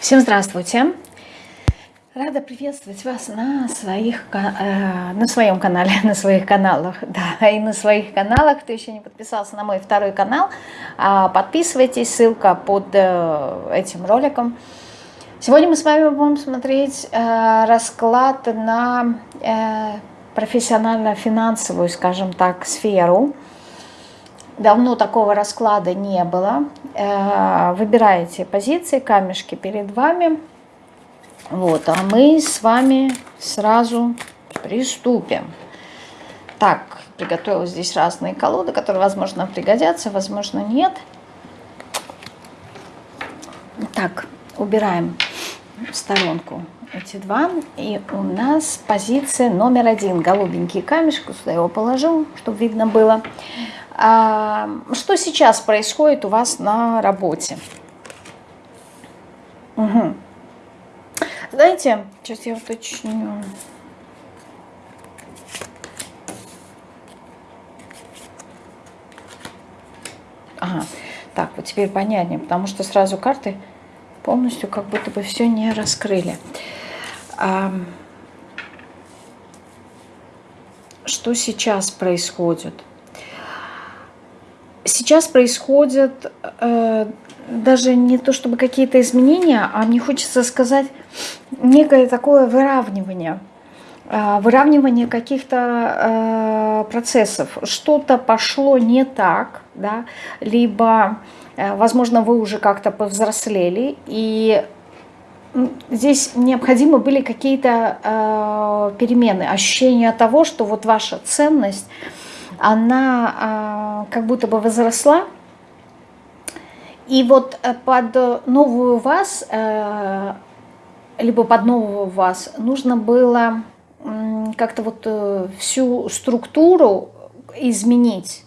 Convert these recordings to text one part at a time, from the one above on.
Всем здравствуйте! Рада приветствовать вас на, своих, э, на своем канале, на своих каналах, да, и на своих каналах. Кто еще не подписался на мой второй канал, э, подписывайтесь, ссылка под э, этим роликом. Сегодня мы с вами будем смотреть э, расклад на профессионально-финансовую, скажем так, сферу. Давно такого расклада не было. Э, выбираете позиции, камешки перед вами. Вот, а мы с вами сразу приступим. Так, приготовила здесь разные колоды, которые, возможно, пригодятся, возможно, нет. Так, убираем в сторонку эти два. И у нас позиция номер один. Голубенький камешек, сюда его положу, чтобы видно было. А, что сейчас происходит у вас на работе? Угу. Знаете, сейчас я уточню. Ага, так, вот теперь понятнее, потому что сразу карты полностью как будто бы все не раскрыли. А, что сейчас происходит? Сейчас происходят э, даже не то чтобы какие-то изменения, а мне хочется сказать некое такое выравнивание. Э, выравнивание каких-то э, процессов. Что-то пошло не так, да, либо, э, возможно, вы уже как-то повзрослели, и здесь необходимы были какие-то э, перемены, ощущение того, что вот ваша ценность, она э, как будто бы возросла, и вот э, под новую вас, э, либо под нового вас, нужно было как-то вот э, всю структуру изменить.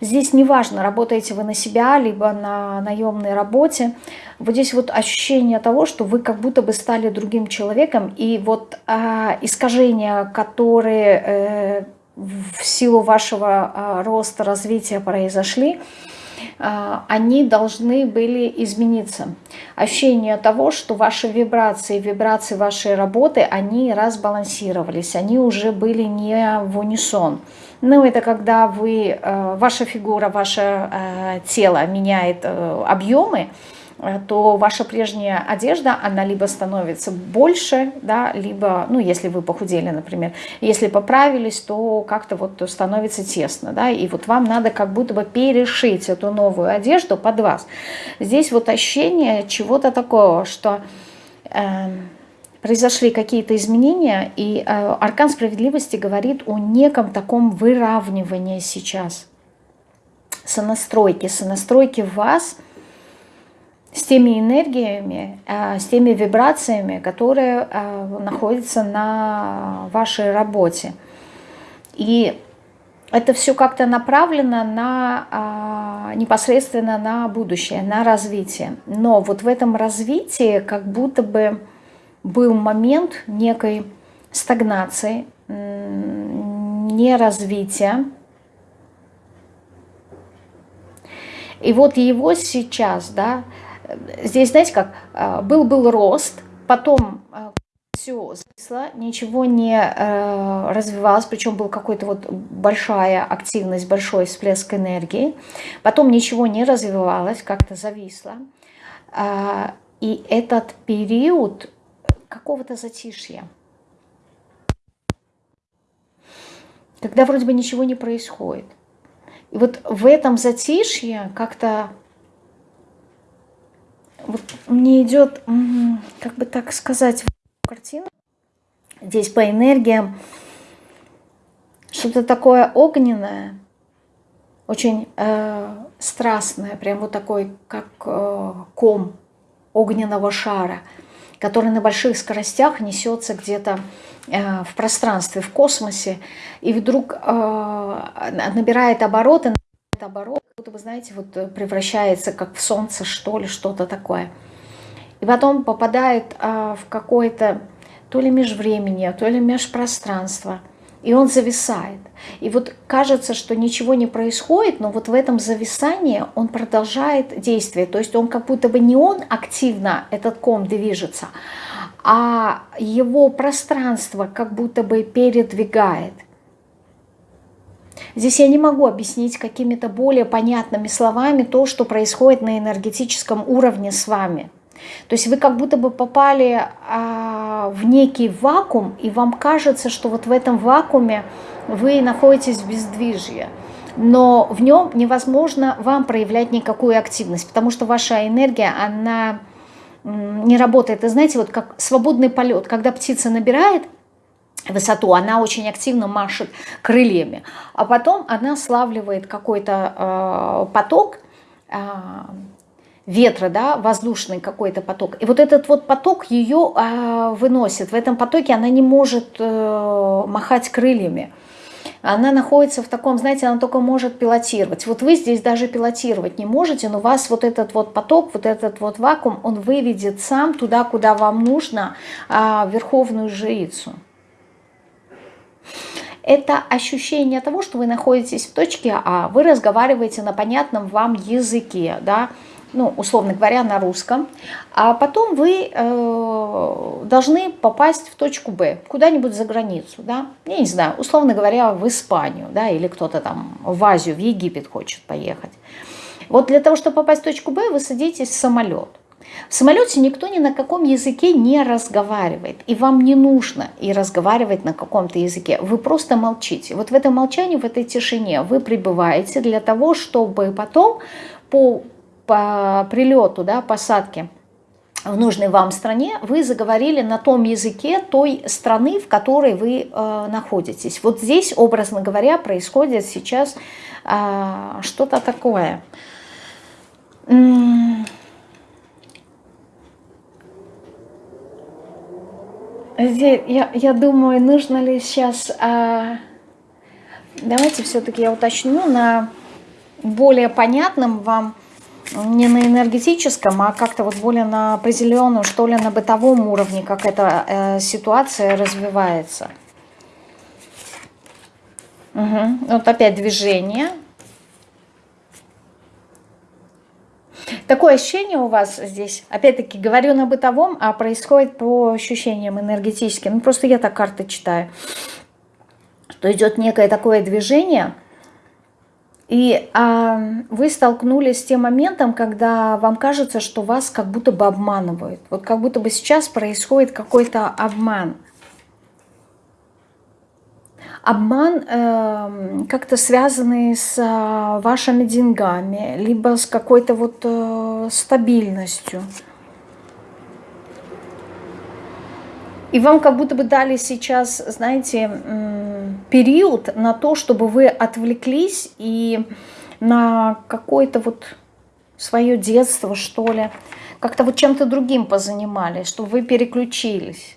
Здесь неважно, работаете вы на себя, либо на наемной работе. Вот здесь вот ощущение того, что вы как будто бы стали другим человеком. И вот э, искажения, которые э, в силу вашего э, роста, развития произошли, а, они должны были измениться. Ощущение того, что ваши вибрации, вибрации вашей работы, они разбалансировались, они уже были не в унисон. Ну, это когда вы, э, ваша фигура, ваше тело меняет э, объемы, то ваша прежняя одежда, она либо становится больше, да, либо, ну, если вы похудели, например, если поправились, то как-то вот становится тесно, да, и вот вам надо как будто бы перешить эту новую одежду под вас. Здесь вот ощущение чего-то такого, что... Э, произошли какие-то изменения, и э, аркан справедливости говорит о неком таком выравнивании сейчас, сонастройки, сонастройки вас с теми энергиями, э, с теми вибрациями, которые э, находятся на вашей работе. И это все как-то направлено на, а, непосредственно на будущее, на развитие. Но вот в этом развитии как будто бы был момент некой стагнации, неразвития. И вот его сейчас, да, здесь, знаете как, был-был а, рост, потом а, все зависло, ничего не э, развивалось, причем был какой-то вот большая активность, большой всплеск энергии. Потом ничего не развивалось, как-то зависло. Э, и этот период какого-то затишья. Когда вроде бы ничего не происходит. И вот в этом затишье как-то вот мне идет, как бы так сказать, картина. Здесь по энергиям что-то такое огненное, очень э, страстное, прям вот такой, как э, ком огненного шара, который на больших скоростях несется где-то э, в пространстве, в космосе, и вдруг э, набирает обороты, оборот, будто вы знаете, вот э, превращается как в солнце, что ли, что-то такое. И потом попадает а, в какое-то то ли межвремение, то ли межпространство. и он зависает. И вот кажется, что ничего не происходит, но вот в этом зависании он продолжает действие. То есть он как будто бы не он активно, этот ком движется, а его пространство как будто бы передвигает. Здесь я не могу объяснить какими-то более понятными словами то, что происходит на энергетическом уровне с вами. То есть вы как будто бы попали а, в некий вакуум, и вам кажется, что вот в этом вакууме вы находитесь в бездвижье. Но в нем невозможно вам проявлять никакую активность, потому что ваша энергия, она не работает. И знаете, вот как свободный полет, когда птица набирает высоту, она очень активно машет крыльями, а потом она славливает какой-то э, поток э, ветра, да, воздушный какой-то поток. И вот этот вот поток ее э, выносит. В этом потоке она не может э, махать крыльями. Она находится в таком, знаете, она только может пилотировать. Вот вы здесь даже пилотировать не можете, но вас вот этот вот поток, вот этот вот вакуум, он выведет сам туда, куда вам нужно, э, верховную жрицу это ощущение того, что вы находитесь в точке А, вы разговариваете на понятном вам языке, да, ну, условно говоря, на русском, а потом вы э, должны попасть в точку Б, куда-нибудь за границу, да, я не знаю, условно говоря, в Испанию, да, или кто-то там в Азию, в Египет хочет поехать. Вот для того, чтобы попасть в точку Б, вы садитесь в самолет. В самолете никто ни на каком языке не разговаривает, и вам не нужно и разговаривать на каком-то языке, вы просто молчите. Вот в этом молчании, в этой тишине вы пребываете для того, чтобы потом по, по прилету, да, посадке в нужной вам стране, вы заговорили на том языке той страны, в которой вы э, находитесь. Вот здесь, образно говоря, происходит сейчас э, что-то такое. Здесь, я, я думаю, нужно ли сейчас... А... Давайте все-таки я уточню на более понятном вам, не на энергетическом, а как-то вот более на определенном, что ли, на бытовом уровне, как эта э, ситуация развивается. Угу. Вот опять движение. Такое ощущение у вас здесь, опять-таки, говорю на бытовом, а происходит по ощущениям энергетическим. Ну, просто я так карты читаю. Что идет некое такое движение, и а, вы столкнулись с тем моментом, когда вам кажется, что вас как будто бы обманывают. Вот как будто бы сейчас происходит какой-то обман обман э, как-то связанный с э, вашими деньгами, либо с какой-то вот э, стабильностью. И вам как будто бы дали сейчас, знаете, период на то, чтобы вы отвлеклись и на какое-то вот свое детство, что ли, как-то вот чем-то другим позанимались, чтобы вы переключились.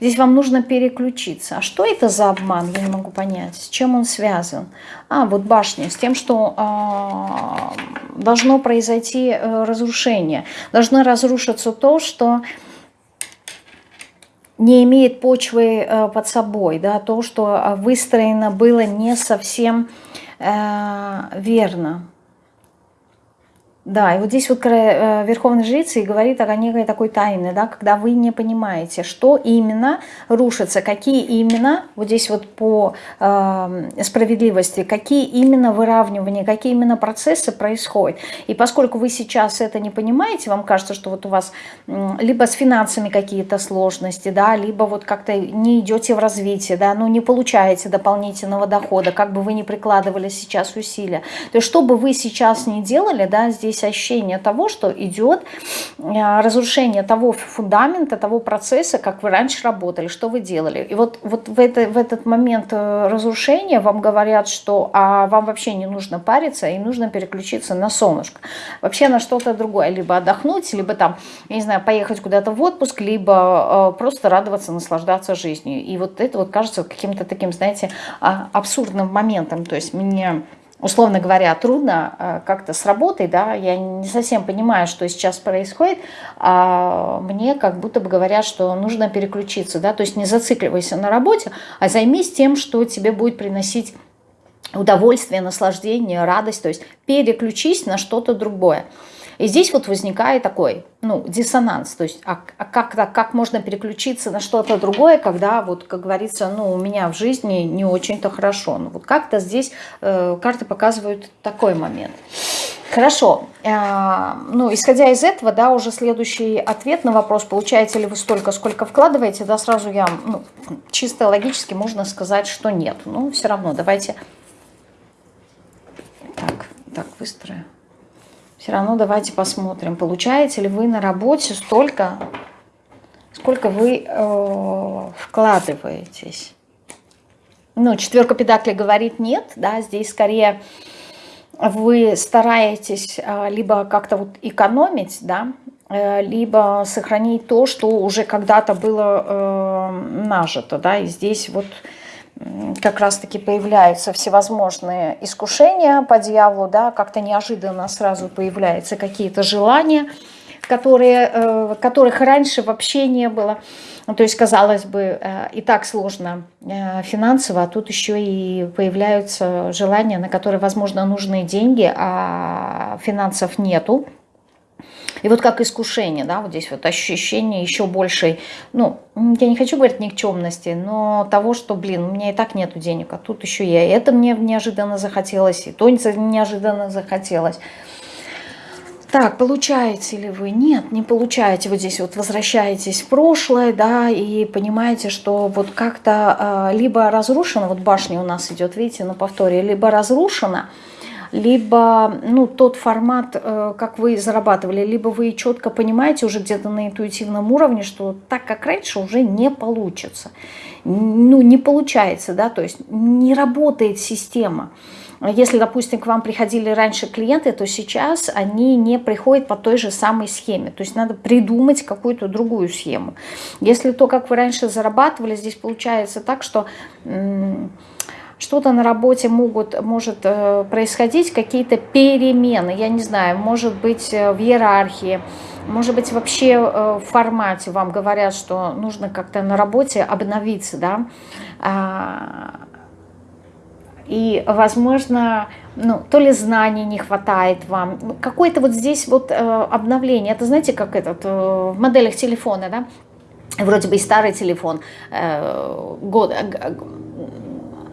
Здесь вам нужно переключиться. А что это за обман? Я не могу понять. С чем он связан? А, вот башня. С тем, что э, должно произойти э, разрушение. Должно разрушиться то, что не имеет почвы э, под собой. Да? То, что выстроено было не совсем э, верно. Да, и вот здесь вот э, Верховный Жрица и говорит о некой такой тайне, да, когда вы не понимаете, что именно рушится, какие именно, вот здесь вот по э, справедливости, какие именно выравнивания, какие именно процессы происходят. И поскольку вы сейчас это не понимаете, вам кажется, что вот у вас либо с финансами какие-то сложности, да, либо вот как-то не идете в развитие, да, ну не получаете дополнительного дохода, как бы вы ни прикладывали сейчас усилия. То есть что бы вы сейчас ни делали, да, здесь есть ощущение того, что идет э, разрушение того фундамента, того процесса, как вы раньше работали, что вы делали. И вот, вот в, это, в этот момент э, разрушения вам говорят, что а вам вообще не нужно париться и нужно переключиться на солнышко. Вообще на что-то другое. Либо отдохнуть, либо там, я не знаю, поехать куда-то в отпуск, либо э, просто радоваться, наслаждаться жизнью. И вот это вот кажется каким-то таким, знаете, а, абсурдным моментом. То есть мне условно говоря, трудно э, как-то с работой, да, я не совсем понимаю, что сейчас происходит, а мне как будто бы говорят, что нужно переключиться, да, то есть не зацикливайся на работе, а займись тем, что тебе будет приносить удовольствие, наслаждение, радость, то есть переключись на что-то другое. И здесь вот возникает такой, ну, диссонанс, то есть а, а как, как можно переключиться на что-то другое, когда, вот, как говорится, ну, у меня в жизни не очень-то хорошо. Ну, вот как-то здесь э, карты показывают такой момент. Хорошо, э, ну, исходя из этого, да, уже следующий ответ на вопрос, получаете ли вы столько, сколько вкладываете, да, сразу я, ну, чисто логически можно сказать, что нет. Но все равно давайте так, так, выстрою. Все равно давайте посмотрим, получаете ли вы на работе столько, сколько вы э, вкладываетесь. Ну, четверка педаклей говорит нет, да, здесь скорее вы стараетесь э, либо как-то вот экономить, да, э, либо сохранить то, что уже когда-то было э, нажито, да, и здесь вот как раз-таки появляются всевозможные искушения по дьяволу, да, как-то неожиданно сразу появляются какие-то желания, которые, э, которых раньше вообще не было. Ну, то есть, казалось бы, э, и так сложно э, финансово, а тут еще и появляются желания, на которые, возможно, нужны деньги, а финансов нету. И вот как искушение, да, вот здесь вот ощущение еще большей, ну, я не хочу говорить никчемности, но того, что, блин, у меня и так нету денег, а тут еще я это мне неожиданно захотелось, и то неожиданно захотелось. Так, получаете ли вы? Нет, не получаете. Вот здесь вот возвращаетесь в прошлое, да, и понимаете, что вот как-то э, либо разрушено, вот башня у нас идет, видите, на повторе, либо разрушена, либо ну, тот формат, э, как вы зарабатывали, либо вы четко понимаете уже где-то на интуитивном уровне, что так, как раньше, уже не получится. Ну, не получается, да, то есть не работает система. Если, допустим, к вам приходили раньше клиенты, то сейчас они не приходят по той же самой схеме. То есть надо придумать какую-то другую схему. Если то, как вы раньше зарабатывали, здесь получается так, что что-то на работе могут, может э, происходить, какие-то перемены, я не знаю, может быть э, в иерархии, может быть вообще э, в формате вам говорят, что нужно как-то на работе обновиться, да, а, и, возможно, ну, то ли знаний не хватает вам, какое-то вот здесь вот обновление, это знаете, как этот, в моделях телефона, да, вроде бы и старый телефон, год,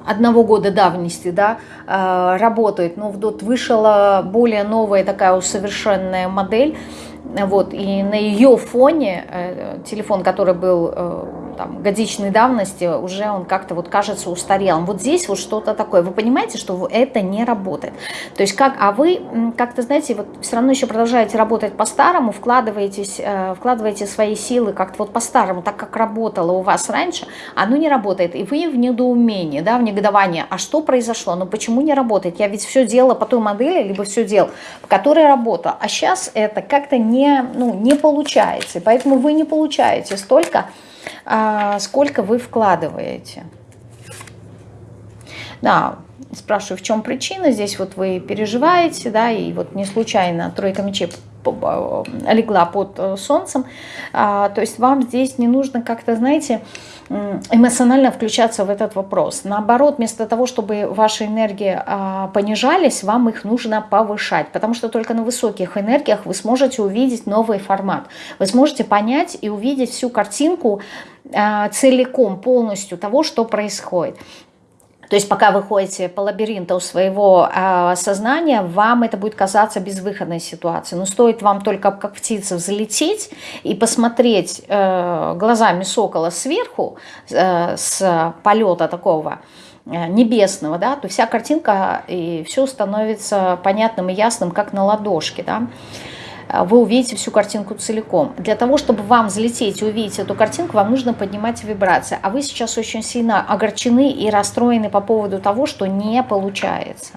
одного года давности, да, э, работает, но вот вышла более новая такая усовершенная модель, вот, и на ее фоне э, телефон, который был э, там, годичной давности, уже он как-то вот кажется устарелым. Вот здесь вот что-то такое. Вы понимаете, что это не работает. То есть как, а вы как-то, знаете, вот все равно еще продолжаете работать по-старому, вкладываетесь, э, вкладываете свои силы как-то вот по-старому, так как работало у вас раньше, оно не работает. И вы в недоумении, да, в негодовании. А что произошло? Ну почему не работает? Я ведь все делала по той модели, либо все делал, по которой работала. А сейчас это как-то не, ну, не получается. Поэтому вы не получаете столько сколько вы вкладываете. Да, спрашиваю, в чем причина. Здесь вот вы переживаете, да, и вот не случайно тройка мечей легла под э, солнцем. А, то есть вам здесь не нужно как-то, знаете, эмоционально включаться в этот вопрос. Наоборот, вместо того, чтобы ваши энергии а, понижались, вам их нужно повышать, потому что только на высоких энергиях вы сможете увидеть новый формат. Вы сможете понять и увидеть всю картинку а, целиком, полностью того, что происходит. То есть пока вы ходите по лабиринту своего э, сознания, вам это будет казаться безвыходной ситуацией. Но стоит вам только как птица взлететь и посмотреть э, глазами сокола сверху, э, с полета такого э, небесного, да, то вся картинка и все становится понятным и ясным, как на ладошке. Да. А, вы увидите всю картинку целиком. Для того, чтобы вам взлететь и увидеть эту картинку, вам нужно поднимать вибрации. А вы сейчас очень сильно огорчены и расстроены по поводу того, что не получается.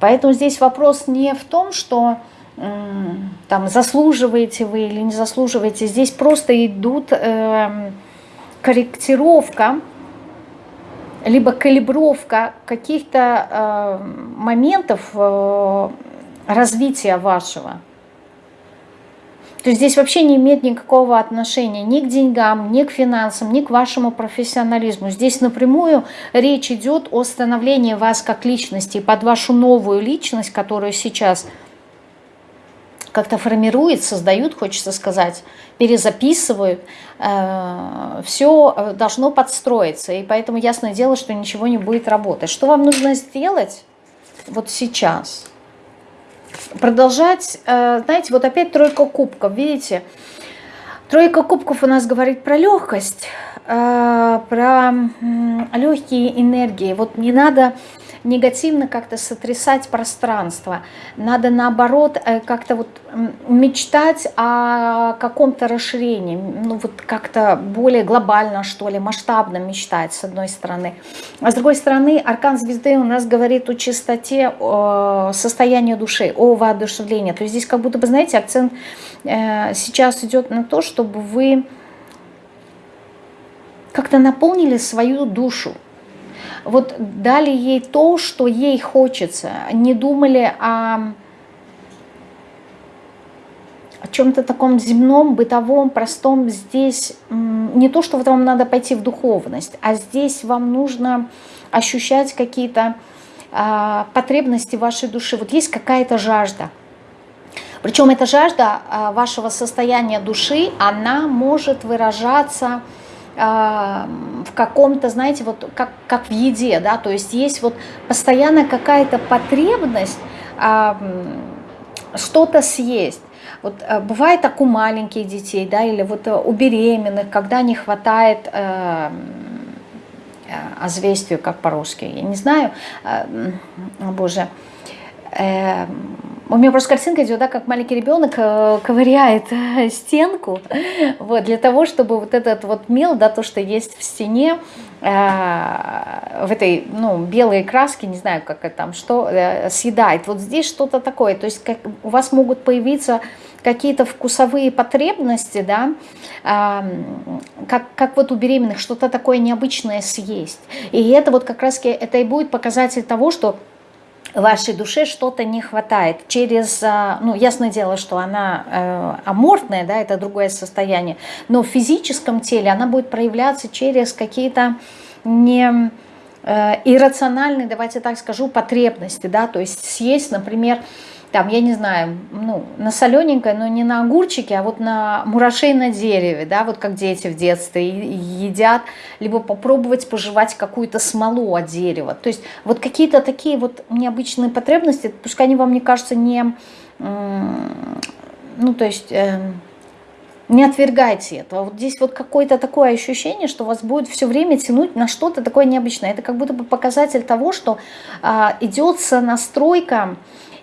Поэтому здесь вопрос не в том, что там заслуживаете вы или не заслуживаете. Здесь просто идут э, корректировка либо калибровка каких-то э, моментов э, развития вашего. То есть здесь вообще не имеет никакого отношения ни к деньгам, ни к финансам, ни к вашему профессионализму. Здесь напрямую речь идет о становлении вас как личности, под вашу новую личность, которую сейчас как-то формируют, создают, хочется сказать, перезаписывают, э, все должно подстроиться. И поэтому ясное дело, что ничего не будет работать. Что вам нужно сделать вот сейчас? Продолжать, э, знаете, вот опять тройка кубков, видите? Тройка кубков у нас говорит про легкость, э, про легкие энергии. Вот не надо негативно как-то сотрясать пространство. Надо наоборот э, как-то вот мечтать о каком-то расширении, ну вот как-то более глобально, что ли, масштабно мечтать, с одной стороны. А с другой стороны, аркан звезды у нас говорит о чистоте, о состоянии души, о воодушевлении. То есть здесь как будто бы, знаете, акцент э, сейчас идет на то, чтобы вы как-то наполнили свою душу, вот дали ей то, что ей хочется, не думали о, о чем-то таком земном, бытовом, простом. Здесь не то, что вот вам надо пойти в духовность, а здесь вам нужно ощущать какие-то а, потребности вашей души. Вот есть какая-то жажда. Причем эта жажда а, вашего состояния души, она может выражаться в каком-то, знаете, вот как, как в еде, да, то есть есть вот постоянно какая-то потребность что-то съесть. Вот э, бывает так у маленьких детей, да, или вот э, у беременных, когда не хватает э, э, озвестию, как по-русски, я не знаю, э, боже, э, у меня просто картинка идет, да, как маленький ребенок э, ковыряет э, стенку, вот, для того, чтобы вот этот вот мел, да, то, что есть в стене, э, в этой, ну, белой краске, не знаю, как это там, что, э, съедает. Вот здесь что-то такое, то есть как, у вас могут появиться какие-то вкусовые потребности, да, э, как, как вот у беременных, что-то такое необычное съесть. И это вот как раз это и будет показатель того, что вашей душе что-то не хватает. Через, а, ну, ясное дело, что она э, аморфная, да, это другое состояние, но в физическом теле она будет проявляться через какие-то не э, иррациональные, давайте так скажу, потребности, да, то есть съесть, например, там, я не знаю, ну, на солененькое, но не на огурчике, а вот на мурашей на дереве, да, вот как дети в детстве едят, либо попробовать пожевать какую-то смолу от дерева. То есть вот какие-то такие вот необычные потребности, пускай они вам не кажутся не, ну, то есть... Э, не отвергайте этого. Вот здесь вот какое-то такое ощущение, что вас будет все время тянуть на что-то такое необычное. Это как будто бы показатель того, что а, идет настройка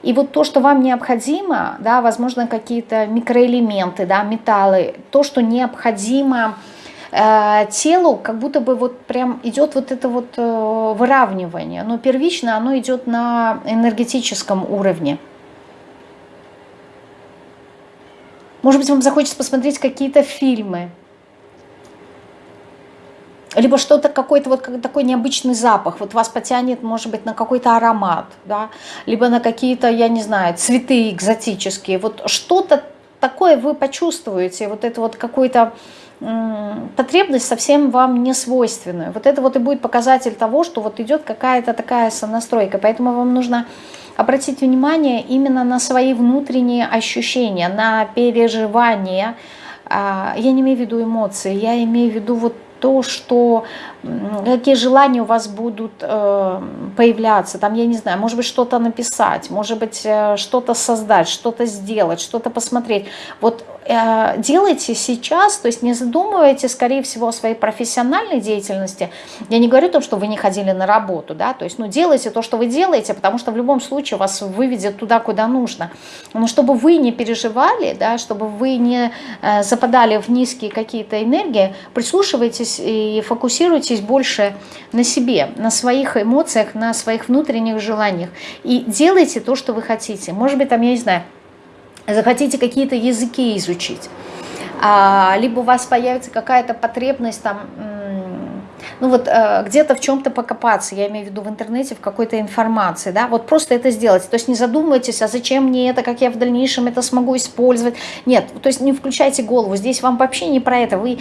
и вот то, что вам необходимо, да, возможно, какие-то микроэлементы, да, металлы, то, что необходимо э, телу, как будто бы вот прям идет вот это вот э, выравнивание. Но первично оно идет на энергетическом уровне. Может быть, вам захочется посмотреть какие-то фильмы, либо что-то, какой-то вот такой необычный запах, вот вас потянет, может быть, на какой-то аромат, да, либо на какие-то, я не знаю, цветы экзотические, вот что-то такое вы почувствуете, вот это вот какой-то потребность совсем вам не свойственная. Вот это вот и будет показатель того, что вот идет какая-то такая сонастройка. Поэтому вам нужно обратить внимание именно на свои внутренние ощущения, на переживания. А, я не имею в виду эмоции, я имею в виду вот то, что какие желания у вас будут э, появляться, там, я не знаю, может быть, что-то написать, может быть, э, что-то создать, что-то сделать, что-то посмотреть. Вот делайте сейчас, то есть не задумывайте, скорее всего, о своей профессиональной деятельности. Я не говорю о том, что вы не ходили на работу, да, то есть, ну, делайте то, что вы делаете, потому что в любом случае вас выведет туда, куда нужно. Но чтобы вы не переживали, да, чтобы вы не э, западали в низкие какие-то энергии, прислушивайтесь и фокусируйтесь больше на себе, на своих эмоциях, на своих внутренних желаниях. И делайте то, что вы хотите. Может быть, там, я не знаю, захотите какие-то языки изучить, а, либо у вас появится какая-то потребность там ну вот э, где-то в чем-то покопаться, я имею в виду в интернете, в какой-то информации, да, вот просто это сделать. То есть не задумывайтесь, а зачем мне это, как я в дальнейшем это смогу использовать. Нет, то есть не включайте голову, здесь вам вообще не про это. Вы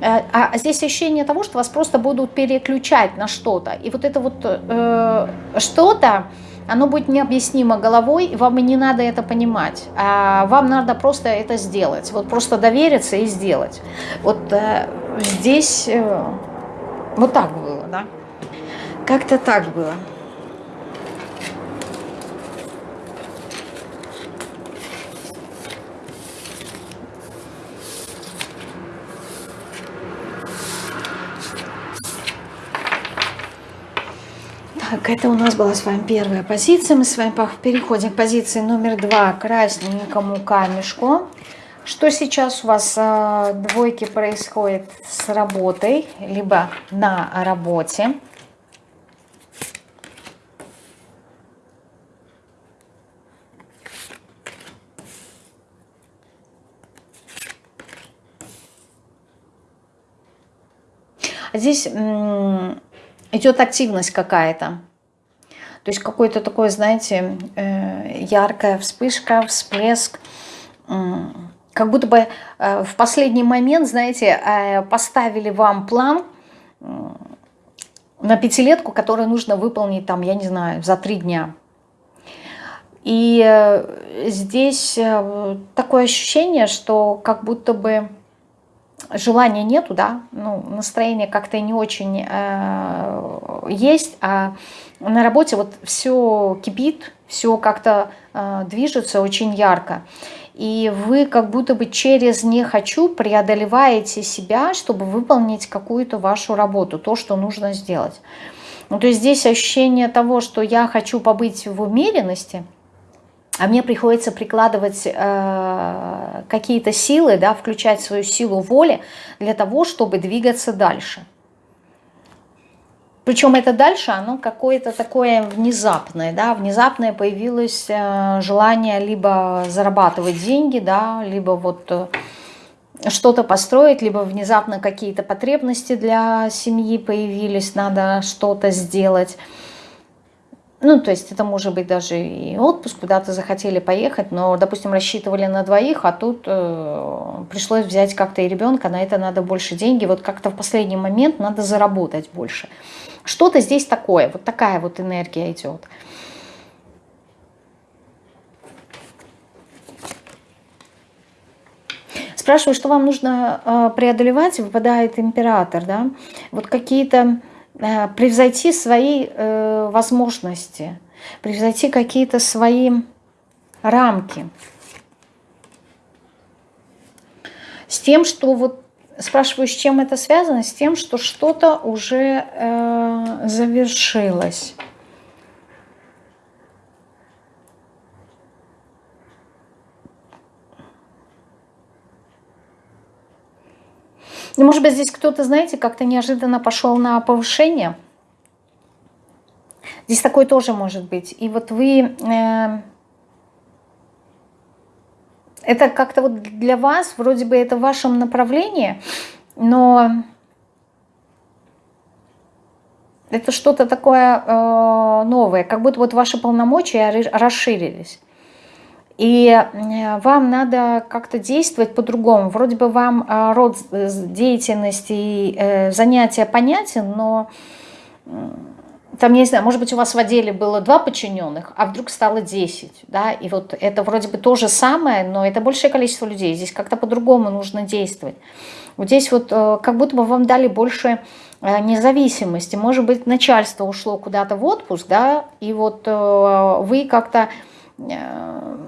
э, а здесь ощущение того, что вас просто будут переключать на что-то. И вот это вот э, что-то, оно будет необъяснимо головой, и вам и не надо это понимать. А вам надо просто это сделать. Вот просто довериться и сделать. Вот э, здесь... Э, вот так было, да? Как-то так было. Так, это у нас была с вами первая позиция. Мы с вами переходим к позиции номер два, красненькому камешку. Что сейчас у вас э, двойки происходит с работой, либо на работе? Здесь идет активность какая-то. То есть какой-то такой, знаете, э, яркая вспышка, всплеск как будто бы э, в последний момент, знаете, э, поставили вам план на пятилетку, который нужно выполнить там, я не знаю, за три дня. И здесь такое ощущение, что как будто бы желания нету, да, ну, настроение как-то не очень э, есть, а на работе вот все кипит, все как-то э, движется очень ярко и вы как будто бы через «не хочу» преодолеваете себя, чтобы выполнить какую-то вашу работу, то, что нужно сделать. Ну, то есть здесь ощущение того, что я хочу побыть в умеренности, а мне приходится прикладывать э, какие-то силы, да, включать свою силу воли для того, чтобы двигаться дальше. Причем это дальше, оно какое-то такое внезапное, да, внезапное появилось э, желание либо зарабатывать деньги, да, либо вот э, что-то построить, либо внезапно какие-то потребности для семьи появились, надо что-то сделать. Ну, то есть это может быть даже и отпуск, куда-то захотели поехать, но, допустим, рассчитывали на двоих, а тут э, пришлось взять как-то и ребенка, на это надо больше деньги. Вот как-то в последний момент надо заработать больше. Что-то здесь такое, вот такая вот энергия идет. Спрашиваю, что вам нужно э, преодолевать, выпадает император, да? Вот какие-то, превзойти свои э, возможности, превзойти какие-то свои рамки. С тем, что вот Спрашиваю, с чем это связано? С тем, что что-то уже э, завершилось. Ну, может быть, здесь кто-то, знаете, как-то неожиданно пошел на повышение. Здесь такое тоже может быть. И вот вы... Э, это как-то вот для вас, вроде бы это в вашем направлении, но это что-то такое э, новое, как будто вот ваши полномочия расширились. И э, вам надо как-то действовать по-другому. Вроде бы вам э, род деятельности и э, занятия понятен, но там, я не знаю, может быть, у вас в отделе было два подчиненных, а вдруг стало 10, да, и вот это вроде бы то же самое, но это большее количество людей, здесь как-то по-другому нужно действовать. Вот здесь вот э, как будто бы вам дали больше независимости, может быть, начальство ушло куда-то в отпуск, да, и вот вы как-то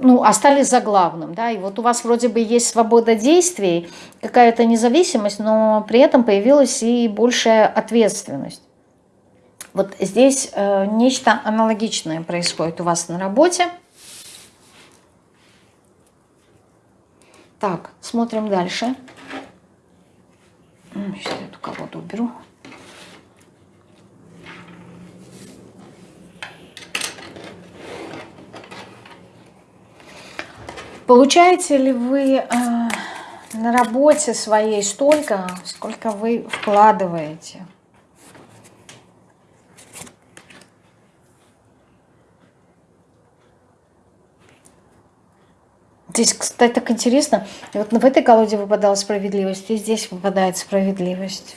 ну, остались за главным, да, и вот у вас вроде бы есть свобода действий, какая-то независимость, но при этом появилась и большая ответственность. Вот здесь э, нечто аналогичное происходит у вас на работе. Так, смотрим дальше. Сейчас я эту колоду уберу. Получаете ли вы э, на работе своей столько, сколько вы вкладываете? Здесь, кстати, так интересно. Вот в этой колоде выпадала справедливость, и здесь выпадает справедливость.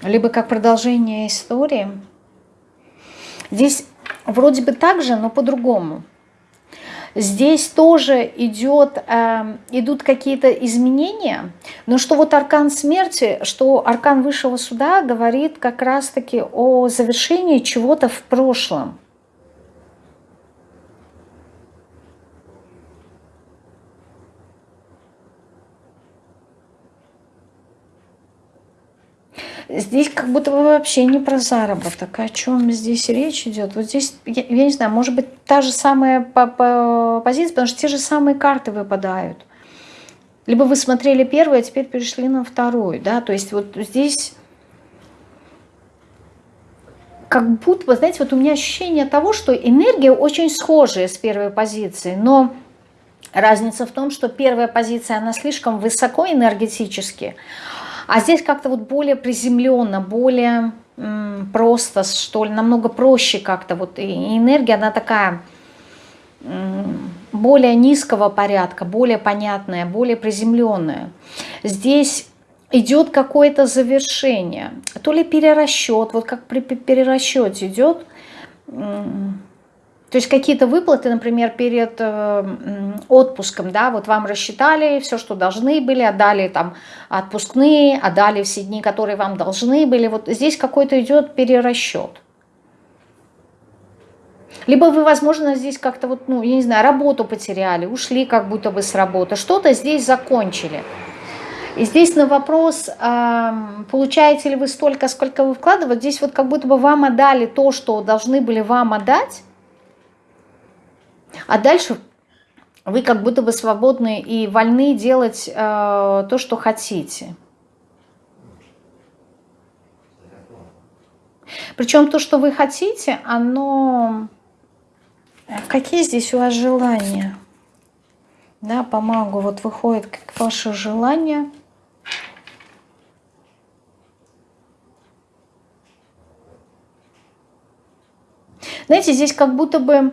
Либо как продолжение истории – Здесь вроде бы так же, но по-другому. Здесь тоже идет, э, идут какие-то изменения, но что вот аркан смерти, что аркан высшего суда говорит как раз-таки о завершении чего-то в прошлом. Здесь как будто бы вообще не про заработок. О чем здесь речь идет? Вот здесь, я, я не знаю, может быть, та же самая по, по позиция, потому что те же самые карты выпадают. Либо вы смотрели первую, а теперь перешли на вторую. Да? То есть вот здесь как будто, вы знаете, вот у меня ощущение того, что энергия очень схожая с первой позицией, но разница в том, что первая позиция, она слишком высоко энергетически, а здесь как-то вот более приземленно, более просто, что ли, намного проще как-то. Вот и энергия, она такая более низкого порядка, более понятная, более приземленная. Здесь идет какое-то завершение, то ли перерасчет, вот как при перерасчете идет то есть какие-то выплаты, например, перед э, отпуском, да, вот вам рассчитали все, что должны были, отдали там отпускные, отдали все дни, которые вам должны были. Вот здесь какой-то идет перерасчет. Либо вы, возможно, здесь как-то вот, ну, я не знаю, работу потеряли, ушли как будто бы с работы, что-то здесь закончили. И здесь на вопрос, получаете ли вы столько, сколько вы вкладываете, здесь вот как будто бы вам отдали то, что должны были вам отдать, а дальше вы как будто бы свободны и вольны делать э, то, что хотите. Причем то, что вы хотите, оно... Э, какие здесь у вас желания? Да, по магу вот выходит как ваше желание. Знаете, здесь как будто бы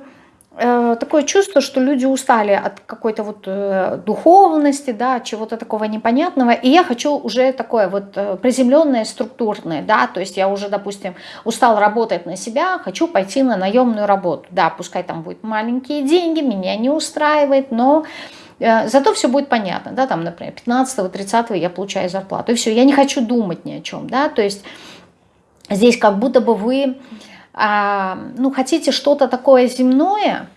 такое чувство, что люди устали от какой-то вот э, духовности, да, чего-то такого непонятного, и я хочу уже такое вот э, приземленное, структурное, да, то есть я уже, допустим, устал работать на себя, хочу пойти на наемную работу, да, пускай там будут маленькие деньги, меня не устраивает, но зато все будет понятно, да, там, например, 15-30 я получаю зарплату, и все, я не хочу думать ни о чем, да, то есть здесь как будто бы вы ну, хотите что-то такое земное,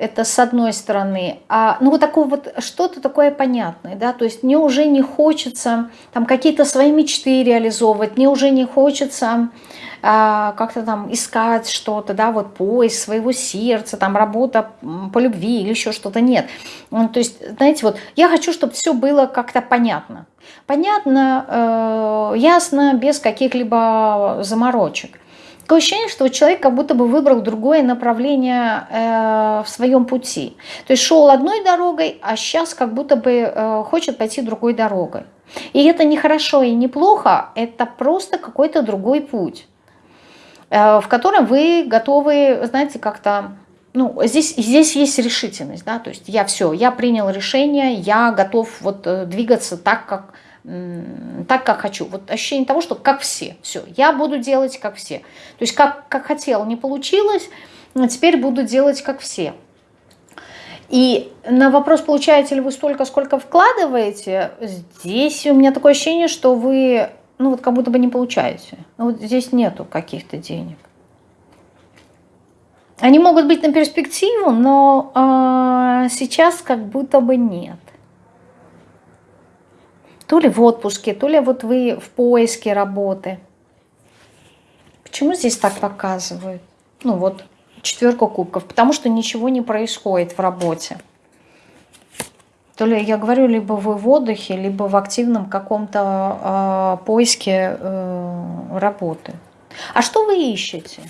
это с одной стороны, а, ну вот такое вот что-то такое понятное, да, то есть мне уже не хочется там какие-то свои мечты реализовывать, мне уже не хочется а, как-то там искать что-то, да, вот поиск своего сердца, там работа по любви или еще что-то, нет. Ну, то есть, знаете, вот я хочу, чтобы все было как-то понятно, понятно, э, ясно, без каких-либо заморочек. Такое ощущение, что человек как будто бы выбрал другое направление э, в своем пути. То есть шел одной дорогой, а сейчас как будто бы э, хочет пойти другой дорогой. И это не хорошо и не плохо, это просто какой-то другой путь, э, в котором вы готовы, знаете, как-то ну, здесь, здесь есть решительность, да, то есть я все, я принял решение, я готов вот э, двигаться так, как так, как хочу. Вот ощущение того, что как все. Все, я буду делать как все. То есть как, как хотел, не получилось, но теперь буду делать как все. И на вопрос, получаете ли вы столько, сколько вкладываете, здесь у меня такое ощущение, что вы, ну вот как будто бы не получаете. Ну, вот здесь нету каких-то денег. Они могут быть на перспективу, но э, сейчас как будто бы нет то ли в отпуске, то ли вот вы в поиске работы. Почему здесь так показывают? Ну вот, четверка кубков. Потому что ничего не происходит в работе. То ли, я говорю, либо вы в отдыхе, либо в активном каком-то э, поиске э, работы. А что вы ищете?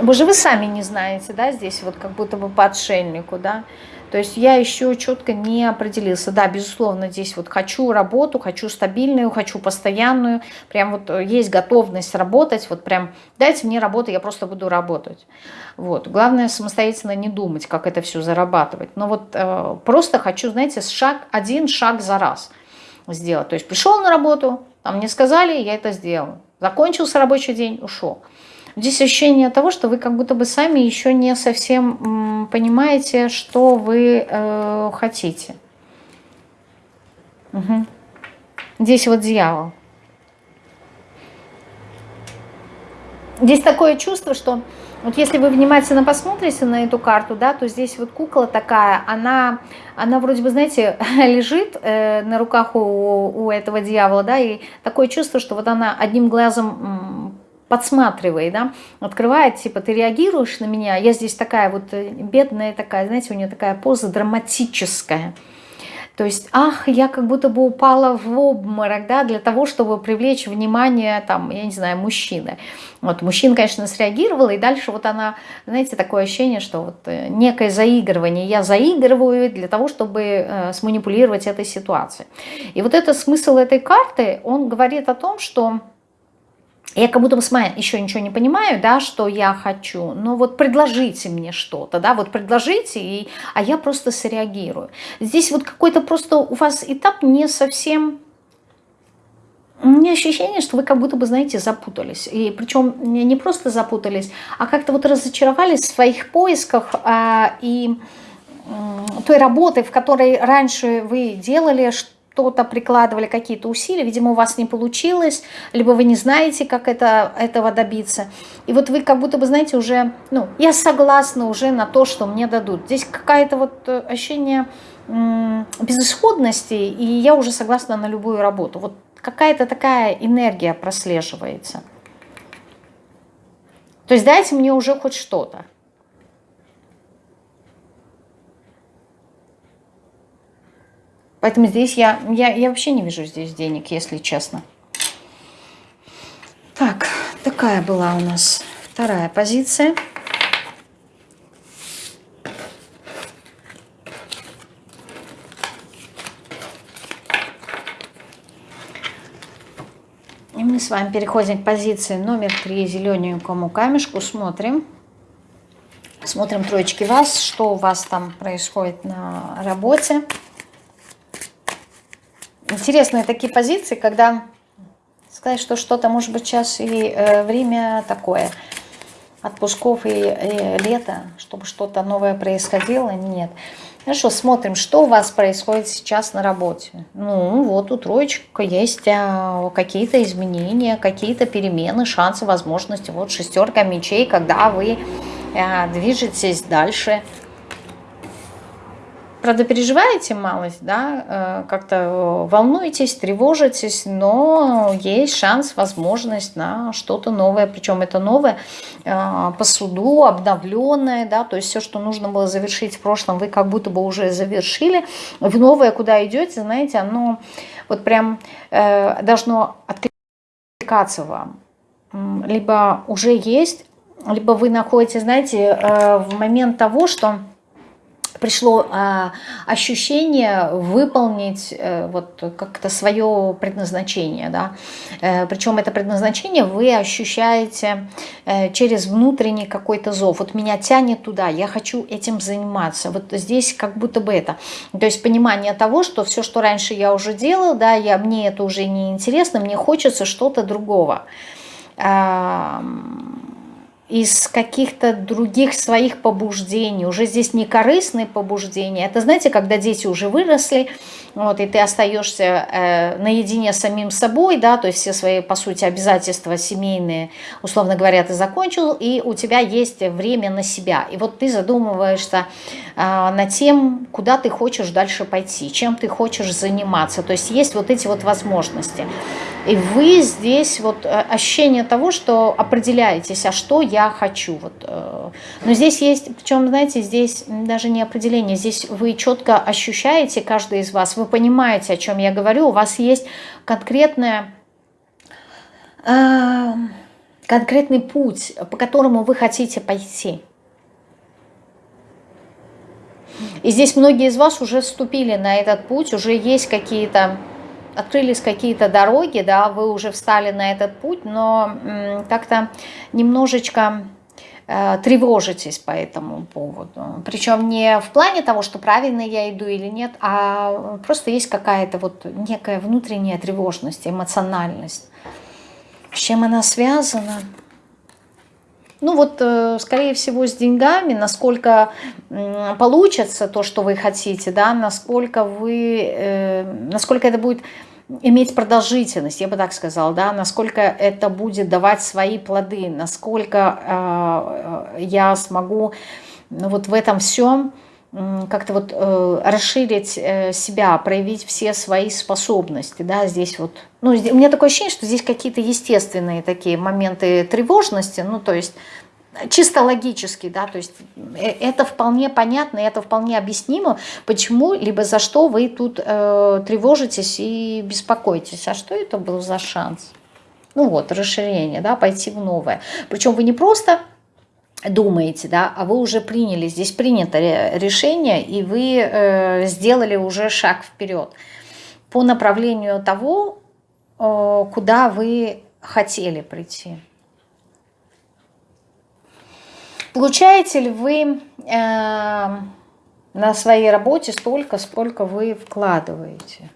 Вы вы сами не знаете, да, здесь вот как будто бы по отшельнику, да. То есть я еще четко не определился. Да, безусловно, здесь вот хочу работу, хочу стабильную, хочу постоянную. Прям вот есть готовность работать. Вот прям дайте мне работу, я просто буду работать. Вот. Главное самостоятельно не думать, как это все зарабатывать. Но вот э, просто хочу, знаете, шаг, один шаг за раз сделать. То есть пришел на работу, там мне сказали, я это сделал. Закончился рабочий день, ушел. Здесь ощущение того, что вы как будто бы сами еще не совсем понимаете, что вы э, хотите. Угу. Здесь вот дьявол. Здесь такое чувство, что вот если вы внимательно посмотрите на эту карту, да, то здесь вот кукла такая, она, она вроде бы, знаете, лежит э, на руках у, у этого дьявола, да, и такое чувство, что вот она одним глазом подсматривает, да, открывает, типа, ты реагируешь на меня, я здесь такая вот э, бедная такая, знаете, у нее такая поза драматическая. То есть, ах, я как будто бы упала в обморок, да, для того, чтобы привлечь внимание, там, я не знаю, мужчины. Вот мужчина, конечно, среагировал, и дальше вот она, знаете, такое ощущение, что вот э, некое заигрывание, я заигрываю для того, чтобы э, сманипулировать этой ситуацией. И вот это смысл этой карты, он говорит о том, что я как будто бы сама еще ничего не понимаю, да, что я хочу, но вот предложите мне что-то, да, вот предложите, и, а я просто среагирую. Здесь вот какой-то просто у вас этап не совсем... У меня ощущение, что вы как будто бы, знаете, запутались. И причем не просто запутались, а как-то вот разочаровались в своих поисках а, и той работы, в которой раньше вы делали, что что-то прикладывали, какие-то усилия, видимо, у вас не получилось, либо вы не знаете, как это, этого добиться. И вот вы как будто бы, знаете, уже, ну, я согласна уже на то, что мне дадут. Здесь какая-то вот э, ощущение безысходности, и я уже согласна на любую работу. Вот какая-то такая энергия прослеживается. То есть дайте мне уже хоть что-то. Поэтому здесь я, я, я вообще не вижу здесь денег, если честно. Так, такая была у нас вторая позиция. И мы с вами переходим к позиции номер три, зелененькому камешку. Смотрим. Смотрим троечки вас, что у вас там происходит на работе интересные такие позиции, когда сказать, что что-то, может быть, сейчас и э, время такое, отпусков и, и лето, чтобы что-то новое происходило, нет. Хорошо, смотрим, что у вас происходит сейчас на работе. Ну, вот у троечка есть а, какие-то изменения, какие-то перемены, шансы, возможности. Вот шестерка мечей, когда вы а, движетесь дальше, Правда, переживаете малость, да, э, как-то волнуетесь, тревожитесь, но есть шанс, возможность на что-то новое, причем это новое э, по суду, обновленное, да, то есть все, что нужно было завершить в прошлом, вы как будто бы уже завершили, в новое, куда идете, знаете, оно вот прям э, должно откликаться вам, либо уже есть, либо вы находитесь, знаете, в момент того, что пришло а, ощущение выполнить э, вот как-то свое предназначение, да. Э, причем это предназначение вы ощущаете э, через внутренний какой-то зов. Вот меня тянет туда, я хочу этим заниматься. Вот здесь как будто бы это. То есть понимание того, что все, что раньше я уже делал, да, я, мне это уже не интересно, мне хочется что-то другого из каких-то других своих побуждений. Уже здесь не корыстные побуждения. Это, знаете, когда дети уже выросли, вот, и ты остаешься э, наедине с самим собой, да, то есть все свои, по сути, обязательства семейные, условно говоря, ты закончил, и у тебя есть время на себя. И вот ты задумываешься э, над тем, куда ты хочешь дальше пойти, чем ты хочешь заниматься. То есть есть вот эти вот возможности. И вы здесь вот э, ощущение того, что определяетесь, а что я хочу. Вот. Э. Но здесь есть, причем, знаете, здесь даже не определение, здесь вы четко ощущаете, каждый из вас, вы понимаете, о чем я говорю, у вас есть конкретная, э, конкретный путь, по которому вы хотите пойти. И здесь многие из вас уже вступили на этот путь, уже есть какие-то, открылись какие-то дороги, да, вы уже встали на этот путь, но как-то немножечко э, тревожитесь по этому поводу. Причем не в плане того, что правильно я иду или нет, а просто есть какая-то вот некая внутренняя тревожность, эмоциональность. С чем она связана? Ну вот, э, скорее всего, с деньгами, насколько получится то, что вы хотите, да, насколько вы, э, насколько это будет иметь продолжительность, я бы так сказала, да, насколько это будет давать свои плоды, насколько э, я смогу ну, вот в этом всем как-то вот э, расширить э, себя, проявить все свои способности, да, здесь вот, ну, у меня такое ощущение, что здесь какие-то естественные такие моменты тревожности, ну, то есть чисто логически, да, то есть э, это вполне понятно, это вполне объяснимо, почему, либо за что вы тут э, тревожитесь и беспокоитесь, а что это был за шанс? Ну вот, расширение, да, пойти в новое. Причем вы не просто думаете, да, а вы уже приняли, здесь принято решение, и вы э, сделали уже шаг вперед по направлению того, э, куда вы хотели прийти. Получаете ли вы э, на своей работе столько, сколько вы вкладываете?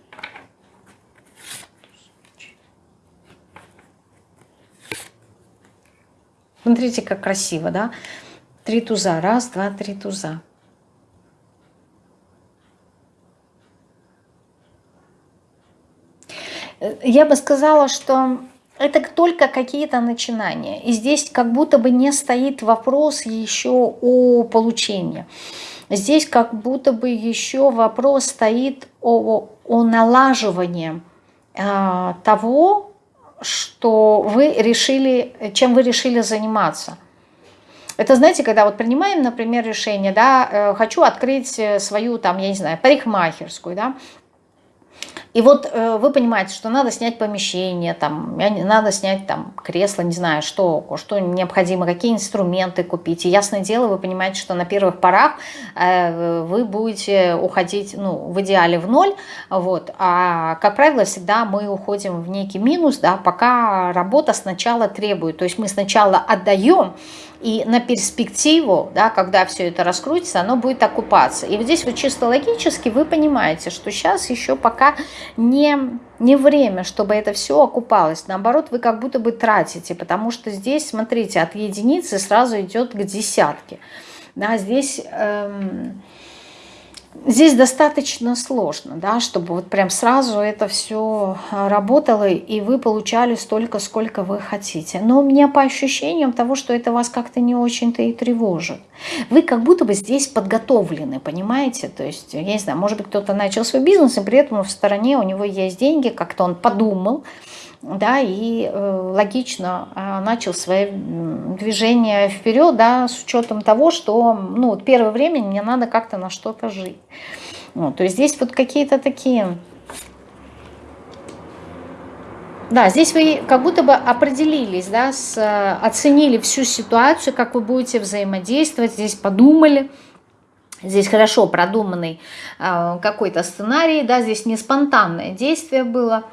Смотрите, как красиво, да? Три туза. Раз, два, три туза. Я бы сказала, что это только какие-то начинания. И здесь как будто бы не стоит вопрос еще о получении. Здесь как будто бы еще вопрос стоит о, о налаживании э, того, что вы решили, чем вы решили заниматься. Это, знаете, когда вот принимаем, например, решение, да, э, хочу открыть свою, там, я не знаю, парикмахерскую, да, и вот э, вы понимаете, что надо снять помещение, там, надо снять там кресло, не знаю, что, что необходимо, какие инструменты купить. И ясное дело, вы понимаете, что на первых порах э, вы будете уходить, ну, в идеале в ноль, вот. А, как правило, всегда мы уходим в некий минус, да, пока работа сначала требует. То есть мы сначала отдаем, и на перспективу, да, когда все это раскрутится, оно будет окупаться. И вот здесь вот чисто логически вы понимаете, что сейчас еще пока не, не время, чтобы это все окупалось. Наоборот, вы как будто бы тратите, потому что здесь, смотрите, от единицы сразу идет к десятке. Да, здесь... Эм, Здесь достаточно сложно, да, чтобы вот прям сразу это все а, работало, и вы получали столько, сколько вы хотите. Но у меня по ощущениям того, что это вас как-то не очень-то и тревожит. Вы как будто бы здесь подготовлены, понимаете? То есть, я не знаю, может быть, кто-то начал свой бизнес, и при этом в стороне у него есть деньги, как-то он подумал, да, и э, логично э, начал свое движение вперед, да, с учетом того, что, ну, вот первое время мне надо как-то на что-то жить. Вот, то есть здесь вот какие-то такие... Да, здесь вы как будто бы определились, да, с, оценили всю ситуацию, как вы будете взаимодействовать, здесь подумали, Здесь хорошо продуманный э, какой-то сценарий, да, здесь не спонтанное действие было.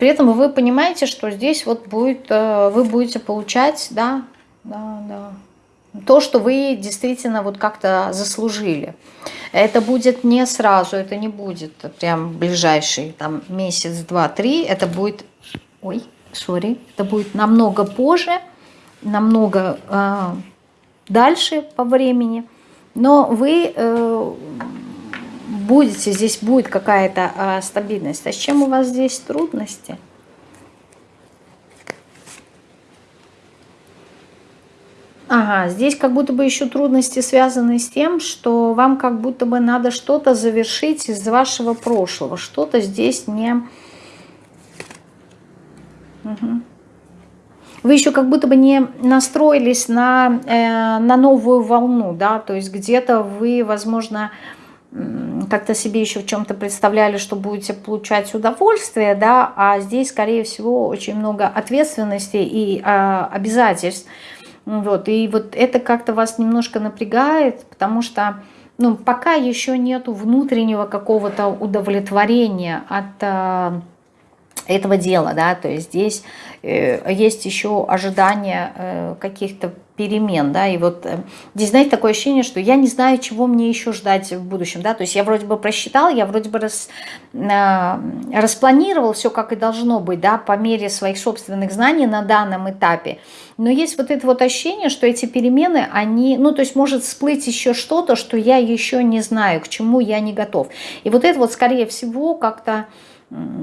При этом вы понимаете, что здесь вот будет, э, вы будете получать, да, да, да, то, что вы действительно вот как-то заслужили. Это будет не сразу, это не будет прям ближайший там месяц, два, три, это будет, ой, сори, это будет намного позже, намного э, дальше по времени, но вы э, будете, здесь будет какая-то а, стабильность. А с чем у вас здесь трудности? Ага, здесь как будто бы еще трудности связаны с тем, что вам как будто бы надо что-то завершить из вашего прошлого. Что-то здесь не... Угу. Вы еще как будто бы не настроились на, э, на новую волну, да, то есть где-то вы, возможно, как-то себе еще в чем-то представляли, что будете получать удовольствие, да, а здесь, скорее всего, очень много ответственности и а, обязательств. Вот, и вот это как-то вас немножко напрягает, потому что ну, пока еще нету внутреннего какого-то удовлетворения от э, этого дела, да, то есть здесь э, есть еще ожидание э, каких-то перемен, да, и вот э, здесь, знаете, такое ощущение, что я не знаю, чего мне еще ждать в будущем, да, то есть я вроде бы просчитал, я вроде бы рас, э, распланировал все, как и должно быть, да, по мере своих собственных знаний на данном этапе, но есть вот это вот ощущение, что эти перемены, они, ну, то есть может всплыть еще что-то, что я еще не знаю, к чему я не готов, и вот это вот, скорее всего, как-то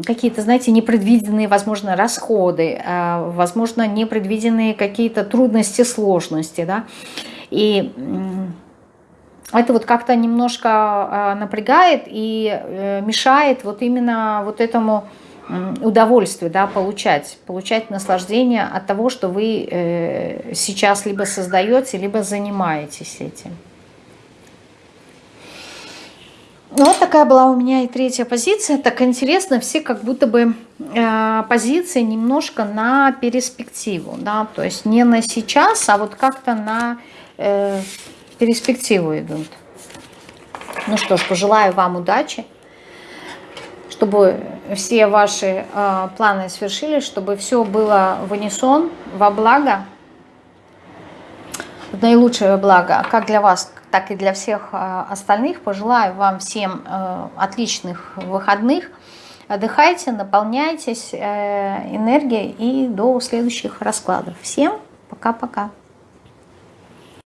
какие-то, знаете, непредвиденные, возможно, расходы, а, возможно, непредвиденные какие-то трудности, сложности, да, и это вот как-то немножко а, напрягает и э, мешает вот именно вот этому удовольствию, да, получать, получать наслаждение от того, что вы э, сейчас либо создаете, либо занимаетесь этим. Ну, вот такая была у меня и третья позиция. Так интересно, все как будто бы э, позиции немножко на перспективу, да, то есть не на сейчас, а вот как-то на э, перспективу идут. Ну что ж, пожелаю вам удачи, чтобы все ваши э, планы свершились, чтобы все было в унисон, во благо, в наилучшее благо, как для вас, так и для всех э, остальных. Пожелаю вам всем э, отличных выходных. Отдыхайте, наполняйтесь э, энергией и до следующих раскладов. Всем пока-пока.